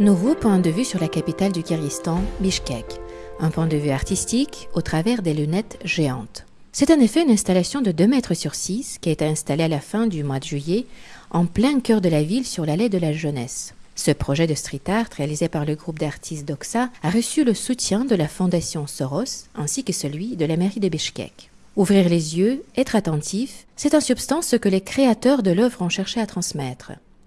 Nouveau point de vue sur la capitale du Kyrgyzstan, Bishkek. Un point de vue artistique au travers des lunettes géantes. C'est en effet une installation de 2 mètres sur 6 qui a été installée à la fin du mois de juillet en plein cœur de la ville sur l'allée de la jeunesse. Ce projet de street art réalisé par le groupe d'artistes Doxa a reçu le soutien de la fondation Soros ainsi que celui de la mairie de Bishkek. Ouvrir les yeux, être attentif, c'est en substance ce que les créateurs de l'œuvre ont cherché à transmettre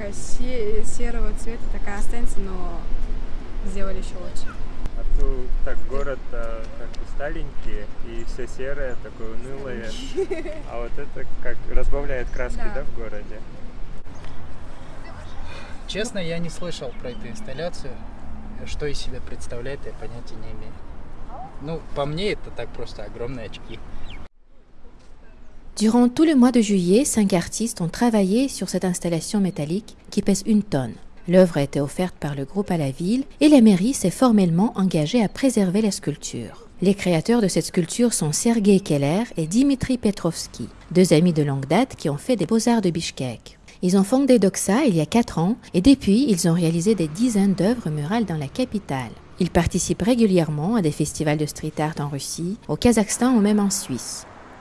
такая се- серого цвета такая останется, но сделали еще лучше. А тут так город а, как бы старенький и все серое, такое унылое. А вот это как разбавляет краски, Да. да, в городе? Честно, я не слышал про эту инсталляцию. Что из себя представляет, я понятия не имею. Ну, по мне, это так просто огромные очки. Durant tout le mois de juillet, cinq artistes ont travaillé sur cette installation métallique qui pèse une tonne. L'œuvre a été offerte par le groupe à la ville et la mairie s'est formellement engagée à préserver la sculpture. Les créateurs de cette sculpture sont Sergei Keller et Dimitri Petrovski, deux amis de longue date qui ont fait des beaux-arts de Bishkek. Ils ont fondé Doxa il y a quatre ans et depuis, ils ont réalisé des dizaines d'œuvres murales dans la capitale. Ils participent régulièrement à des festivals de street art en Russie, au Kazakhstan ou même en Suisse.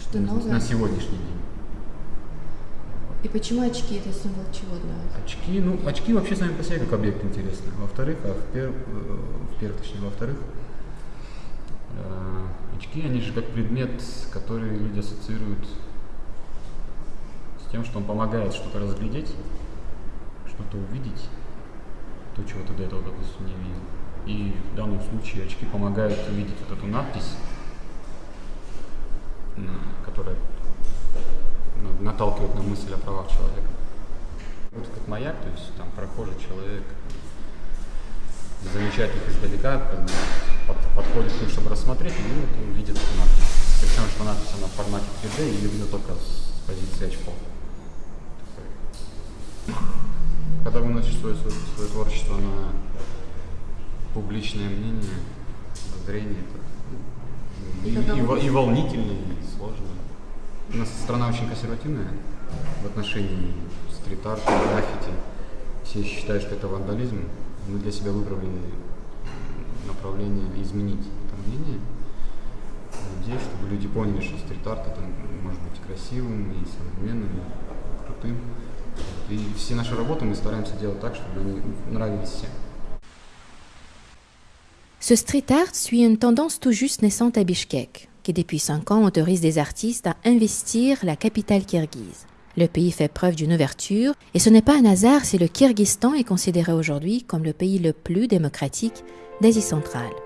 Что на- на сегодняшний день. И почему очки это символ чего для вас? Очки, ну, очки вообще сами по себе как объект интересны. Во-вторых, а в пер- э, в-первых, точнее, во-вторых, э, очки, они же как предмет, который люди ассоциируют с тем, что он помогает что-то разглядеть, что-то увидеть, то, чего ты до этого, допустим, не видел. И в данном случае очки помогают увидеть вот эту надпись, которая ну, наталкивает на мысль о правах человека. Вот как маяк, то есть там прохожий человек замечает их издалека, под- подходит к ним, чтобы рассмотреть, и вот он видит надпись. Причем, что надпись она в формате 3D, и ее видно только с позиции очков. Когда выносишь свое, свое, свое творчество на публичное мнение, зрение, это ну, и, и во- и волнительно, и. У нас страна очень консервативная в отношении стрит-арта, граффити. Все считают, что это вандализм. Мы для себя выбрали направление изменить это мнение. Надеюсь, чтобы люди поняли, что стрит-арт это может быть красивым и современным, и крутым. И все наши работы мы стараемся делать так, чтобы они нравились всем. Ce street art suit une tendance tout juste naissante à Bishkek, qui depuis cinq ans autorise des artistes à investir la capitale kirghize. Le pays fait preuve d'une ouverture, et ce n'est pas un hasard si le Kyrgyzstan est considéré aujourd'hui comme le pays le plus démocratique d'Asie centrale.